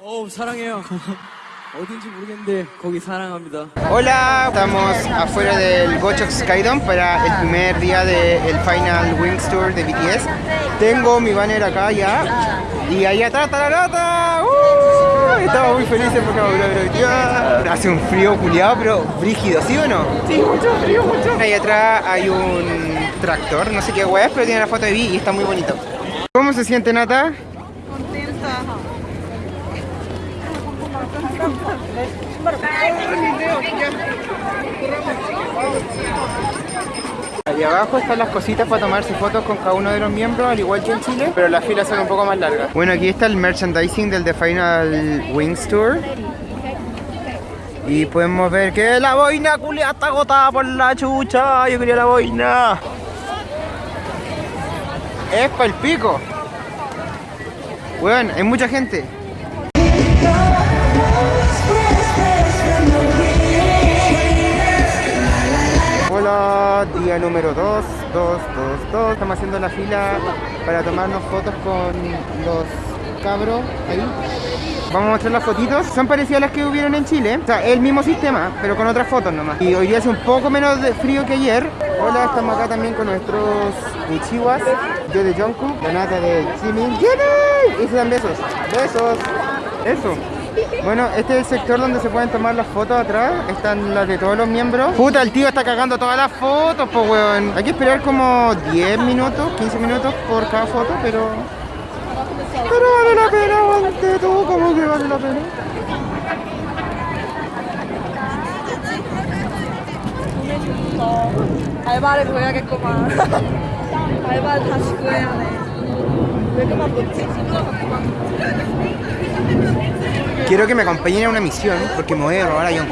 어 사랑해요. 어딘지 모르겠는데 거기 사랑합니다. Hola, estamos afuera del Gochok Skydome para el primer día del Final Wings Tour de BTS. Tengo mi banner acá ya y allá atrás tararata. ¡Uh! Estamos muy felices porque vamos a ver ya. Hace un frío culiado, pero brígido, ¿sí o no? Sí, mucho frío, mucho. Ahí atrás hay un tractor, no sé qué hueá es, pero tiene la foto de Vi y está muy bonito. ¿Cómo se siente Nata? Ahí abajo están las cositas para tomarse fotos con cada uno de los miembros, al igual que en Chile, pero las filas son un poco más largas. Bueno, aquí está el merchandising del The Final Wings Tour. Y podemos ver que la boina culia está agotada por la chucha. Yo quería la boina. Es para el pico. Bueno, hay mucha gente. Día número 2, 2, 2, 2. Estamos haciendo la fila para tomarnos fotos con los cabros ahí. Vamos a mostrar las fotitos. Son parecidas las que hubieron en Chile. O sea, el mismo sistema, pero con otras fotos nomás. Y hoy día hace un poco menos de frío que ayer. Hola, estamos acá también con nuestros Uchiwas. Yo de Jungkook, la nata de Jimin. ¡Jimin! Y se dan besos. Besos. Eso. Bueno, este es el sector donde se pueden tomar las fotos atrás. Están las de todos los miembros. Puta, el tío está cagando todas las fotos, pues weón. Hay que esperar como 10 minutos, 15 minutos por cada foto, pero... Pero vale la pena, aguante todo, como que vale la pena. Ahí vale, voy a que comer. Ahí vale, Quiero que me acompañen a una misión porque me voy a robar a John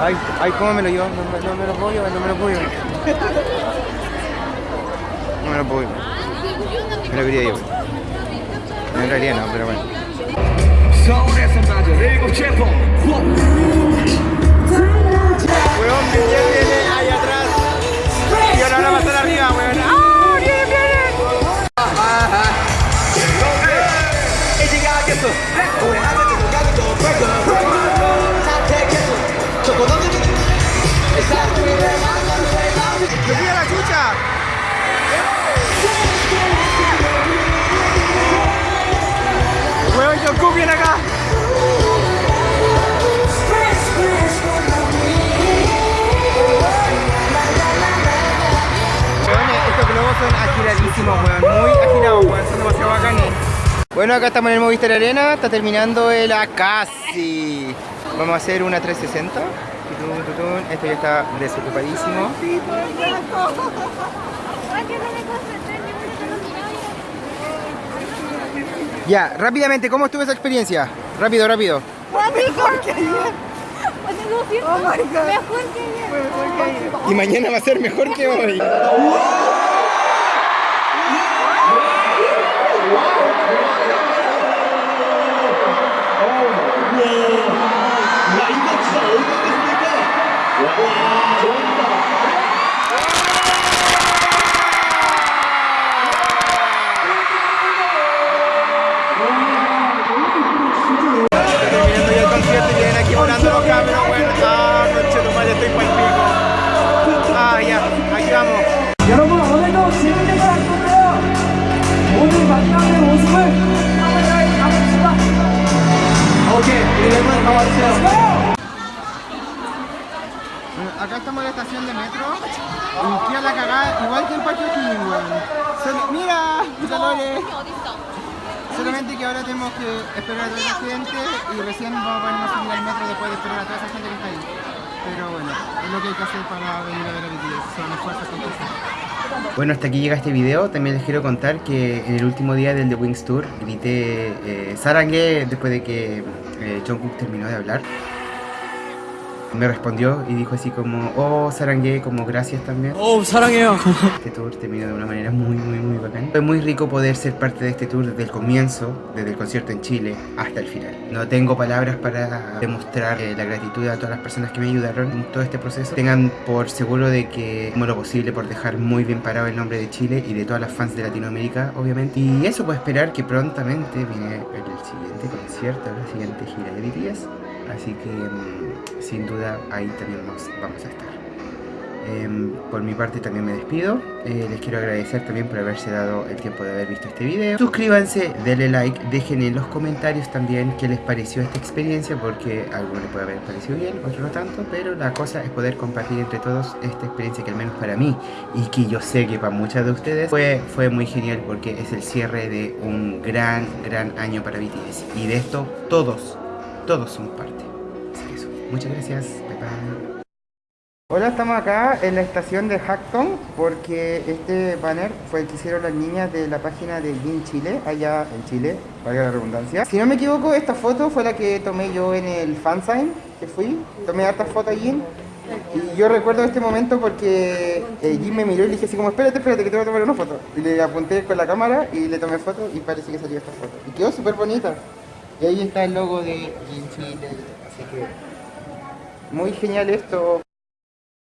Ay, ay, cómo me lo llevo, no, me lo puedo llevar, no me lo puedo llevar. No me lo puedo llevar. Me lo quería llevar. En realidad no, pero bueno. Bueno, acá estamos en el Movistar Arena. Está terminando el Akasi. Vamos a hacer una 360. Tutun, tutun. Esto ya está desocupadísimo. Ya, rápidamente, ¿cómo estuvo esa experiencia? Rápido, rápido. Mejor que ayer. Mejor que ayer. Mejor que ayer. Y mañana va a ser mejor que hoy. わ飛んだ estación de metro. Y fui a la cagada, igual que en Parque O'Higgins, weón. ¡Mira! ¡Calores! Solamente que ahora tenemos que esperar a toda esa gente y recién vamos a ponernos a subir al metro después de esperar a toda esa gente que está ahí. Pero bueno, es lo que hay que hacer para venir a ver a BTS. Son esfuerzos con Bueno, hasta aquí llega este video. También les quiero contar que en el último día del The Wings Tour grité eh, Sarangue después de que eh, Jungkook terminó de hablar me respondió y dijo así como, oh, Sarangue, como gracias también. Oh, Sarangueo. Este tour terminó de una manera muy, muy, muy bacán. Fue muy rico poder ser parte de este tour desde el comienzo, desde el concierto en Chile hasta el final. No tengo palabras para demostrar eh, la gratitud a todas las personas que me ayudaron en todo este proceso. Tengan por seguro de que como lo posible por dejar muy bien parado el nombre de Chile y de todas las fans de Latinoamérica, obviamente. Y eso puedo esperar que prontamente viene el siguiente concierto, la siguiente gira de BTS. Así que mm, sin duda ahí también vamos, vamos a estar. Em, por mi parte también me despido. Eh, les quiero agradecer también por haberse dado el tiempo de haber visto este video. Suscríbanse, denle like, dejen en los comentarios también qué les pareció esta experiencia porque a algunos les puede haber parecido bien, otros no tanto, pero la cosa es poder compartir entre todos esta experiencia que al menos para mí y que yo sé que para muchas de ustedes fue, fue muy genial porque es el cierre de un gran, gran año para BTS y de esto todos, todos somos parte. Eso, muchas gracias, bye. Hola, estamos acá en la estación de Hackton porque este banner fue el que hicieron las niñas de la página de Gin Chile, allá en Chile, valga la redundancia. Si no me equivoco, esta foto fue la que tomé yo en el fansign que fui, tomé hartas fotos allí. Y yo recuerdo este momento porque eh, Jim me miró y le dije así como, espérate, espérate, que te voy a tomar una foto. Y le apunté con la cámara y le tomé foto y parece que salió esta foto. Y quedó súper bonita. Y ahí está el logo de Gin Chile, así que muy genial esto.